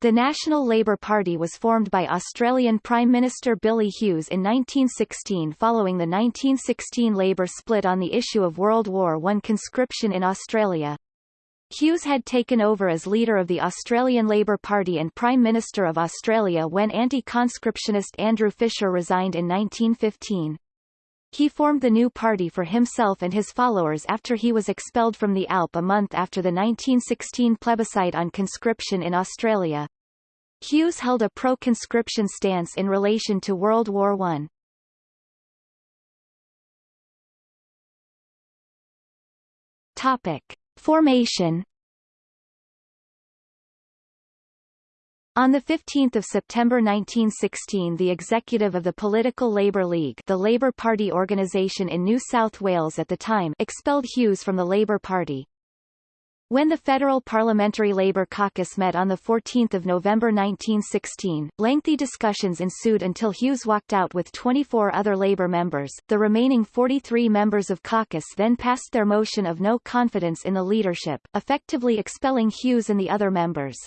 The National Labour Party was formed by Australian Prime Minister Billy Hughes in 1916 following the 1916 Labour split on the issue of World War I conscription in Australia. Hughes had taken over as leader of the Australian Labour Party and Prime Minister of Australia when anti-conscriptionist Andrew Fisher resigned in 1915. He formed the new party for himself and his followers after he was expelled from the ALP a month after the 1916 plebiscite on conscription in Australia. Hughes held a pro-conscription stance in relation to World War I. Topic. Formation On 15 September 1916 the executive of the Political Labour League the Labour Party organisation in New South Wales at the time expelled Hughes from the Labour Party. When the Federal Parliamentary Labour Caucus met on 14 November 1916, lengthy discussions ensued until Hughes walked out with 24 other Labour members. The remaining 43 members of caucus then passed their motion of no confidence in the leadership, effectively expelling Hughes and the other members.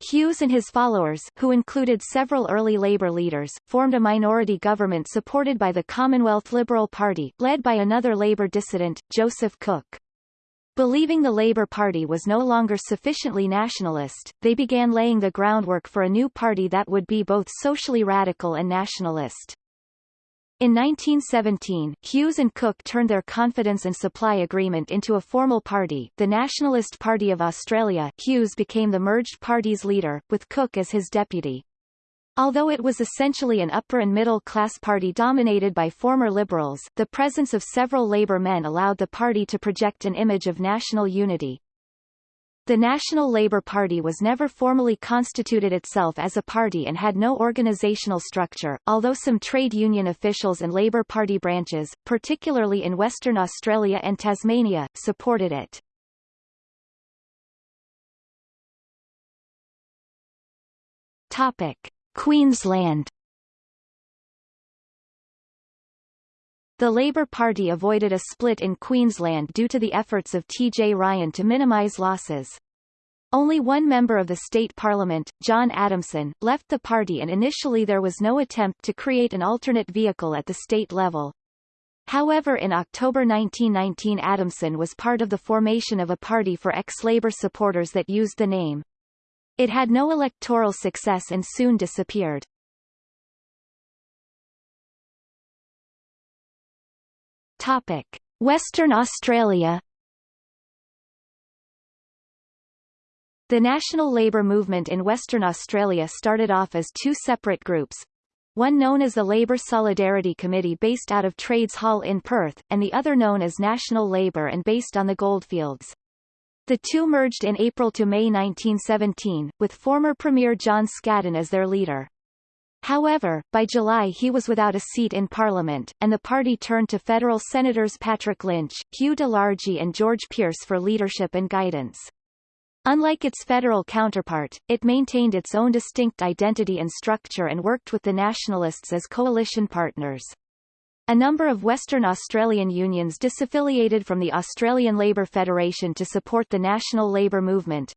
Hughes and his followers, who included several early Labour leaders, formed a minority government supported by the Commonwealth Liberal Party, led by another Labour dissident, Joseph Cook. Believing the Labour Party was no longer sufficiently nationalist, they began laying the groundwork for a new party that would be both socially radical and nationalist. In 1917, Hughes and Cook turned their confidence and supply agreement into a formal party, the Nationalist Party of Australia. Hughes became the merged party's leader, with Cook as his deputy. Although it was essentially an upper and middle class party dominated by former Liberals, the presence of several Labour men allowed the party to project an image of national unity. The National Labour Party was never formally constituted itself as a party and had no organisational structure, although some trade union officials and Labour Party branches, particularly in Western Australia and Tasmania, supported it. Topic. Queensland The Labour Party avoided a split in Queensland due to the efforts of T.J. Ryan to minimise losses. Only one member of the state parliament, John Adamson, left the party and initially there was no attempt to create an alternate vehicle at the state level. However in October 1919 Adamson was part of the formation of a party for ex-Labour supporters that used the name. It had no electoral success and soon disappeared. Topic. Western Australia The National Labour Movement in Western Australia started off as two separate groups, one known as the Labour Solidarity Committee based out of Trades Hall in Perth, and the other known as National Labour and based on the goldfields. The two merged in April to May 1917, with former Premier John Scaddan as their leader. However, by July he was without a seat in Parliament, and the party turned to federal Senators Patrick Lynch, Hugh de Largie and George Pearce for leadership and guidance. Unlike its federal counterpart, it maintained its own distinct identity and structure and worked with the Nationalists as coalition partners. A number of Western Australian unions disaffiliated from the Australian Labor Federation to support the national labour movement,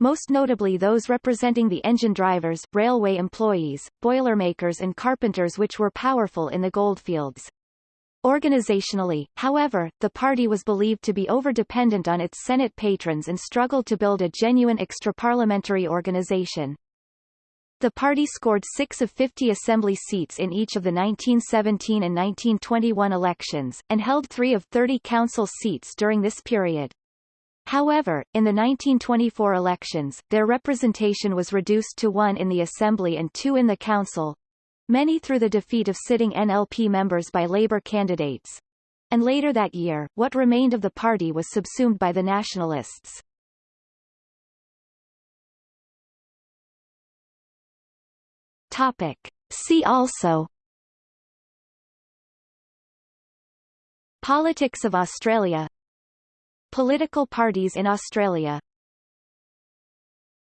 most notably those representing the engine drivers, railway employees, boilermakers and carpenters which were powerful in the goldfields. Organizationally, however, the party was believed to be over-dependent on its Senate patrons and struggled to build a genuine extra-parliamentary organization. The party scored 6 of 50 assembly seats in each of the 1917 and 1921 elections, and held 3 of 30 council seats during this period. However, in the 1924 elections, their representation was reduced to one in the Assembly and two in the Council, many through the defeat of sitting NLP members by Labour candidates. And later that year, what remained of the party was subsumed by the Nationalists. Topic. See also Politics of Australia Political parties in Australia